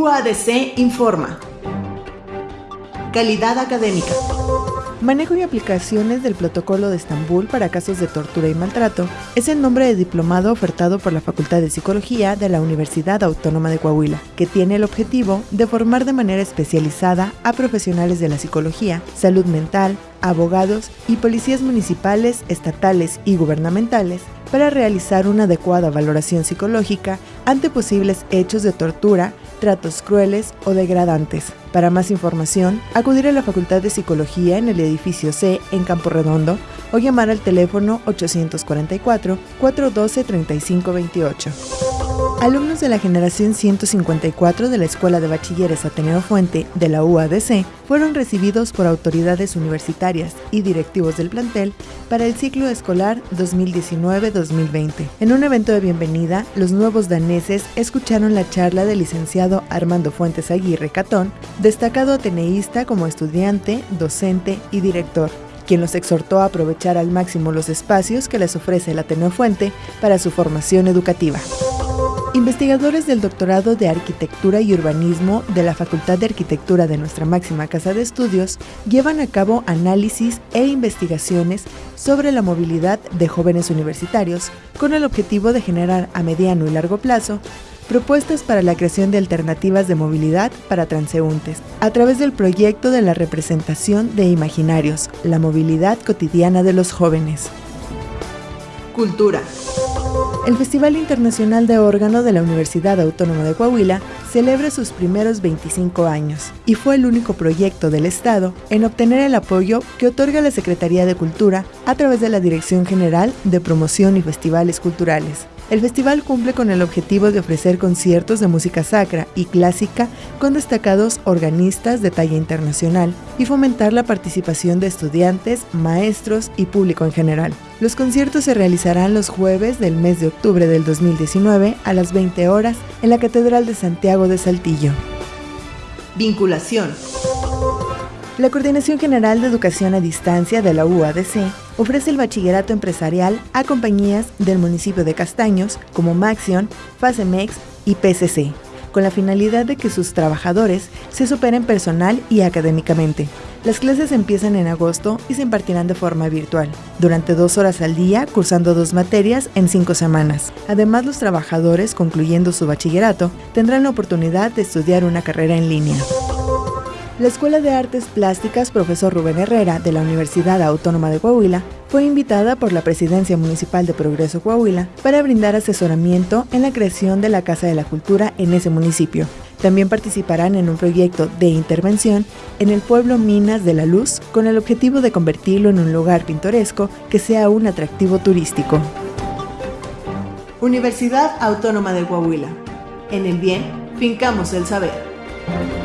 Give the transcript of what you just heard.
UADC informa. Calidad académica. Manejo y aplicaciones del Protocolo de Estambul para casos de tortura y maltrato es el nombre de diplomado ofertado por la Facultad de Psicología de la Universidad Autónoma de Coahuila, que tiene el objetivo de formar de manera especializada a profesionales de la psicología, salud mental, abogados y policías municipales, estatales y gubernamentales para realizar una adecuada valoración psicológica ante posibles hechos de tortura, tratos crueles o degradantes. Para más información, acudir a la Facultad de Psicología en el edificio C en Campo Redondo o llamar al teléfono 844-412-3528. Alumnos de la generación 154 de la Escuela de Bachilleres Ateneo Fuente de la UADC fueron recibidos por autoridades universitarias y directivos del plantel para el ciclo escolar 2019-2020. En un evento de bienvenida, los nuevos daneses escucharon la charla del licenciado Armando Fuentes Aguirre Catón, destacado ateneísta como estudiante, docente y director quien los exhortó a aprovechar al máximo los espacios que les ofrece el Ateneo Fuente para su formación educativa. Investigadores del Doctorado de Arquitectura y Urbanismo de la Facultad de Arquitectura de nuestra máxima casa de estudios llevan a cabo análisis e investigaciones sobre la movilidad de jóvenes universitarios con el objetivo de generar a mediano y largo plazo propuestas para la creación de alternativas de movilidad para transeúntes, a través del proyecto de la representación de imaginarios, la movilidad cotidiana de los jóvenes. Cultura. El Festival Internacional de Órgano de la Universidad Autónoma de Coahuila celebra sus primeros 25 años y fue el único proyecto del Estado en obtener el apoyo que otorga la Secretaría de Cultura a través de la Dirección General de Promoción y Festivales Culturales. El festival cumple con el objetivo de ofrecer conciertos de música sacra y clásica con destacados organistas de talla internacional y fomentar la participación de estudiantes, maestros y público en general. Los conciertos se realizarán los jueves del mes de octubre del 2019 a las 20 horas en la Catedral de Santiago de Saltillo. Vinculación. La Coordinación General de Educación a Distancia de la UADC ofrece el bachillerato empresarial a compañías del municipio de Castaños como Maxion, Facemex y PCC, con la finalidad de que sus trabajadores se superen personal y académicamente. Las clases empiezan en agosto y se impartirán de forma virtual, durante dos horas al día, cursando dos materias en cinco semanas. Además, los trabajadores, concluyendo su bachillerato, tendrán la oportunidad de estudiar una carrera en línea. La Escuela de Artes Plásticas Profesor Rubén Herrera de la Universidad Autónoma de Coahuila fue invitada por la Presidencia Municipal de Progreso Coahuila para brindar asesoramiento en la creación de la Casa de la Cultura en ese municipio. También participarán en un proyecto de intervención en el pueblo Minas de la Luz con el objetivo de convertirlo en un lugar pintoresco que sea un atractivo turístico. Universidad Autónoma de Coahuila. En el bien, fincamos el saber.